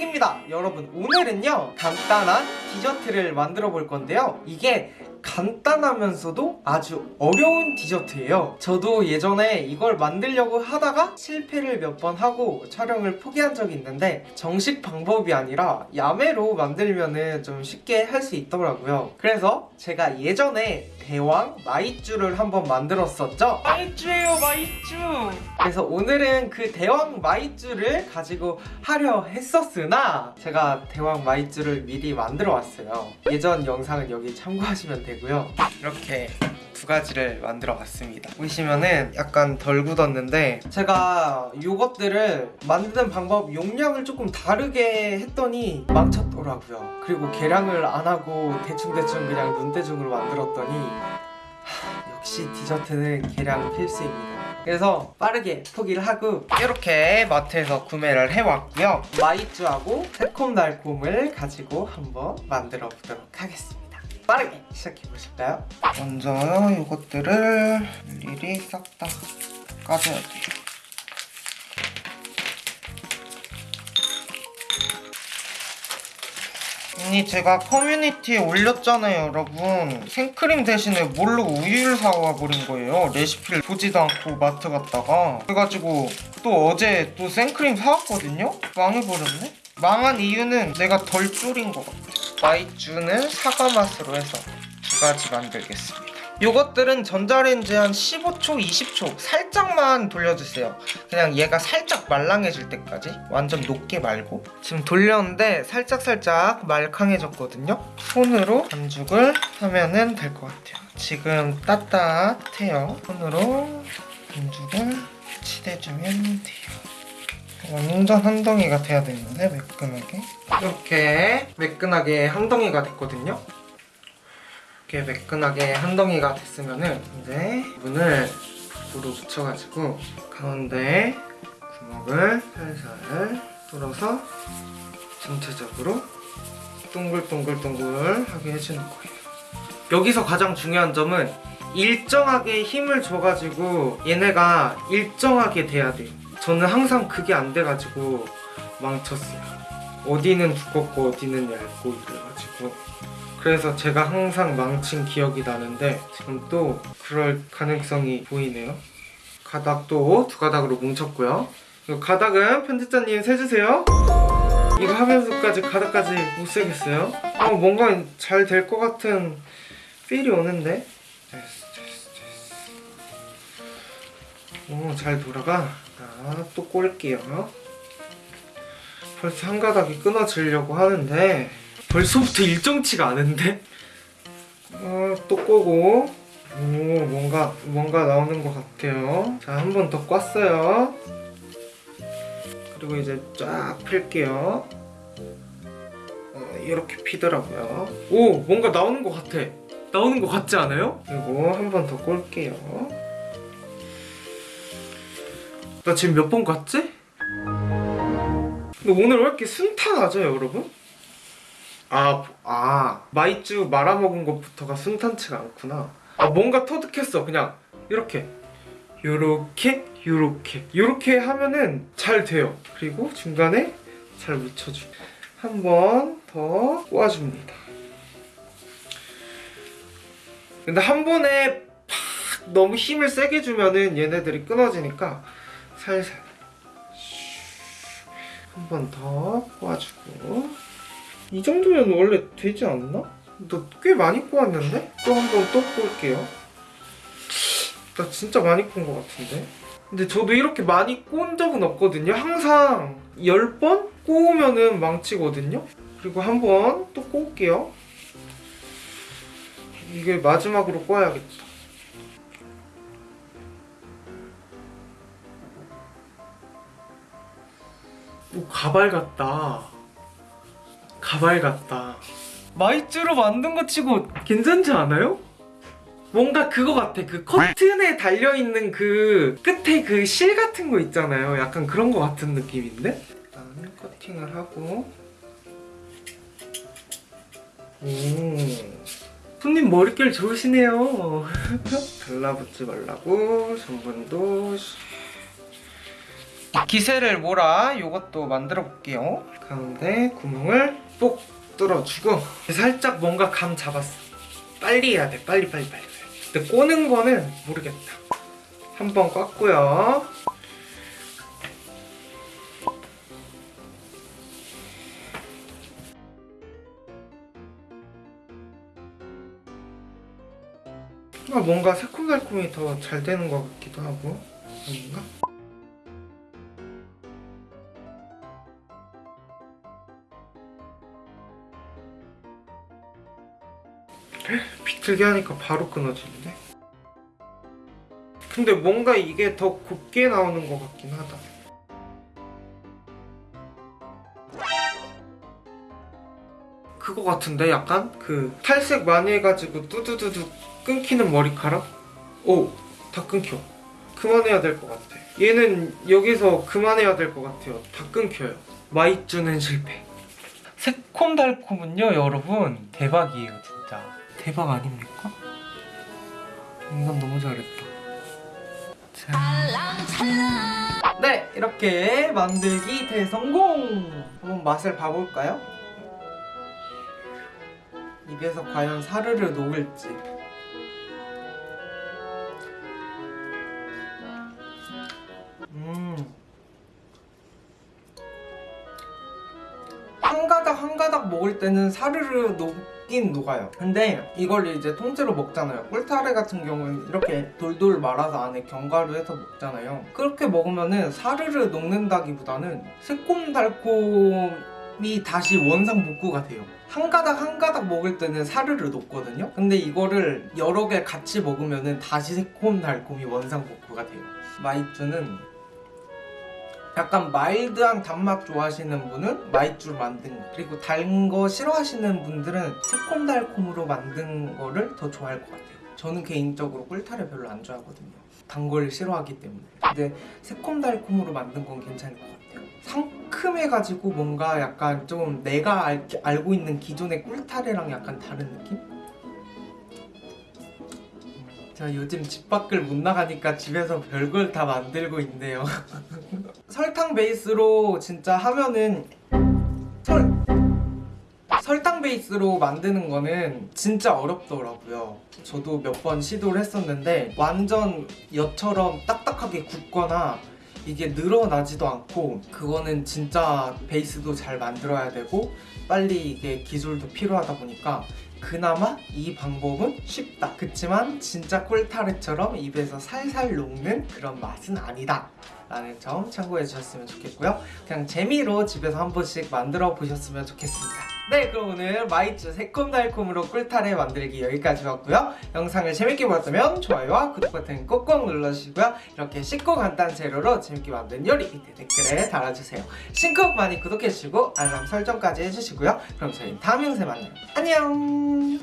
톡톡입니다. 여러분 오늘은요 간단한 디저트를 만들어 볼 건데요. 이게 간단하면서도 아주 어려운 디저트예요. 저도 예전에 이걸 만들려고 하다가 실패를 몇 번 하고 촬영을 포기한 적이 있는데 정식 방법이 아니라 야매로 만들면 은 좀 쉽게 할 수 있더라고요. 그래서 제가 예전에 대왕 마이쮸를 한번 만들었었죠? 마이쮸예요 마이쮸. 그래서 오늘은 그 대왕 마이쮸를 가지고 하려 했었으나 제가 대왕 마이쮸를 미리 만들어 왔어요. 예전 영상은 여기 참고하시면 되고요. 이렇게 두 가지를 만들어 봤습니다. 보시면은 약간 덜 굳었는데 제가 요것들을 만드는 방법 용량을 조금 다르게 했더니 망쳤더라고요. 그리고 계량을 안 하고 대충대충 그냥 눈대중으로 만들었더니 하, 역시 디저트는 계량 필수입니다. 그래서 빠르게 포기를 하고 이렇게 마트에서 구매를 해왔고요. 마이쮸하고 새콤달콤을 가지고 한번 만들어 보도록 하겠습니다 빠르게 시작해 보실까요? 먼저 이것들을 일일이 싹 다 까줘야 돼요 아니 제가 커뮤니티에 올렸잖아요 여러분 생크림 대신에 뭘로 우유를 사와 버린 거예요 레시피를 보지도 않고 마트 갔다가 그래가지고 또 어제 또 생크림 사왔거든요? 망해버렸네? 망한 이유는 내가 덜 졸인 것 같아 마이쮸는 사과 맛으로 해서 두 가지 만들겠습니다. 요것들은 전자레인지 한 15초, 20초 살짝만 돌려주세요. 그냥 얘가 살짝 말랑해질 때까지 완전 높게 말고. 지금 돌렸는데 살짝살짝 말캉해졌거든요. 손으로 반죽을 하면은 될 것 같아요. 지금 따뜻해요. 손으로 반죽을 치대주면 돼요 완전 한 덩이가 돼야 되는데 매끈하게? 이렇게 매끈하게 한 덩이가 됐거든요. 이렇게 매끈하게 한 덩이가 됐으면은 이제 문을 불로 붙여가지고 가운데 구멍을 살살 뚫어서 전체적으로 동글동글동글 하게 해주는 거예요. 여기서 가장 중요한 점은 일정하게 힘을 줘가지고 얘네가 일정하게 돼야 돼요 저는 항상 그게 안 돼가지고 망쳤어요. 어디는 두껍고 어디는 얇고 이래가지고. 그래서 제가 항상 망친 기억이 나는데 지금 또 그럴 가능성이 보이네요. 가닥도 두 가닥으로 뭉쳤고요. 가닥은 편집자님 세주세요. 이거 하면서까지 가닥까지 못 세겠어요? 어 뭔가 잘 될 것 같은 필이 오는데? 됐어 됐어 됐어 오 잘 돌아가. 자, 또 꼴게요. 벌써 한 가닥이 끊어지려고 하는데 벌써부터 일정치가 않은데? 어, 또 꼬고. 오 뭔가 뭔가 나오는 것 같아요. 자 한 번 더 꼈어요. 그리고 이제 쫙 필게요. 어, 이렇게 피더라고요. 오 뭔가 나오는 것 같아. 나오는 것 같지 않아요? 그리고 한 번 더 꼴게요 나 지금 몇 번 갔지? 근데 오늘 왜 이렇게 순탄하죠 여러분? 아, 아 마이쮸 말아먹은 것부터가 순탄치가 않구나. 아 뭔가 터득했어 그냥. 이렇게. 요렇게 요렇게. 요렇게 하면은 잘 돼요. 그리고 중간에 잘 묻혀줘 한번 더 꼬아줍니다. 근데 한 번에 팍 너무 힘을 세게 주면은 얘네들이 끊어지니까 살살. 한 번 더 꼬아주고. 이 정도면 원래 되지 않나? 너꽤 많이 꼬았는데? 또 한 번 또 꼬을게요. 나 진짜 많이 꼬은 것 같은데? 근데 저도 이렇게 많이 꼬은 적은 없거든요. 항상 10번 꼬우면은 망치거든요. 그리고 한 번 또 꼬을게요. 이게 마지막으로 꼬아야겠다 오 가발 같다. 가발 같다. 마이쮸로 만든 거 치고 괜찮지 않아요? 뭔가 그거 같아. 그 커튼에 달려있는 그 끝에 그 실 같은 거 있잖아요. 약간 그런 거 같은 느낌인데? 일단 커팅을 하고. 오. 손님 머릿결 좋으시네요. 달라붙지 말라고. 전분도. 이 기세를 몰아 이것도 만들어 볼게요. 가운데 구멍을 뽁 뚫어주고 살짝 뭔가 감 잡았어. 빨리 해야 돼. 빨리 빨리 빨리. 근데 꼬는 거는 모르겠다. 한 번 꽉고요. 아, 뭔가 새콤달콤이 더 잘 되는 것 같기도 하고. 아닌가? 비틀게 하니까 바로 끊어지는데? 근데 뭔가 이게 더 곱게 나오는 것 같긴 하다 그거 같은데 약간 그 탈색 많이 해가지고 뚜두두두 끊기는 머리카락? 오, 다 끊겨. 그만해야 될 것 같아. 얘는 여기서 그만해야 될 것 같아요. 다 끊겨요. 마이쮸는 실패. 새콤달콤은요, 여러분 대박이에요, 진짜. 대박 아닙니까? 인간 너무 잘했다. 자. 네, 이렇게 만들기 대성공! 한번 맛을 봐볼까요? 입에서 과연 사르르 녹을지. 음. 한 가닥 한 가닥 먹을 때는 사르르 녹 긴 녹아요. 근데 이걸 이제 통째로 먹잖아요. 꿀타래 같은 경우는 이렇게 돌돌 말아서 안에 견과류 해서 먹잖아요. 그렇게 먹으면은 사르르 녹는다기보다는 새콤달콤이 다시 원상 복구가 돼요. 한 가닥 한 가닥 먹을 때는 사르르 녹거든요. 근데 이거를 여러 개 같이 먹으면은 다시 새콤달콤이 원상 복구가 돼요. 마이쮸는 약간 마일드한 단맛 좋아하시는 분은 마이쮸를 만든 거 그리고 단 거 싫어하시는 분들은 새콤달콤으로 만든 거를 더 좋아할 것 같아요. 저는 개인적으로 꿀타래 별로 안 좋아하거든요. 단 걸 싫어하기 때문에. 근데 새콤달콤으로 만든 건 괜찮을 것 같아요. 상큼해가지고 뭔가 약간 좀 내가 알, 알고 있는 기존의 꿀타래랑 약간 다른 느낌? 자 요즘 집 밖을 못 나가니까 집에서 별걸 다 만들고 있네요. 설탕 베이스로 진짜 하면은 설 설탕 베이스로 만드는 거는 진짜 어렵더라고요. 저도 몇 번 시도를 했었는데 완전 엿처럼 딱딱하게 굳거나 이게 늘어나지도 않고 그거는 진짜 베이스도 잘 만들어야 되고 빨리 이게 기술도 필요하다 보니까 그나마 이 방법은 쉽다. 그치만 진짜 꿀타래처럼 입에서 살살 녹는 그런 맛은 아니다 라는 점 참고해 주셨으면 좋겠고요. 그냥 재미로 집에서 한 번씩 만들어 보셨으면 좋겠습니다. 네 그럼 오늘 마이쮸 새콤달콤으로 꿀타래 만들기 여기까지 왔고요. 영상을 재밌게 보셨다면 좋아요와 구독 버튼 꼭꼭 눌러주시고요. 이렇게 쉽고 간단한 재료로 재밌게 만든 요리 밑에 댓글에 달아주세요. 신곡 많이 구독해주시고 알람 설정까지 해주시고요. 그럼 저희 다음 영상에 만나요. 안녕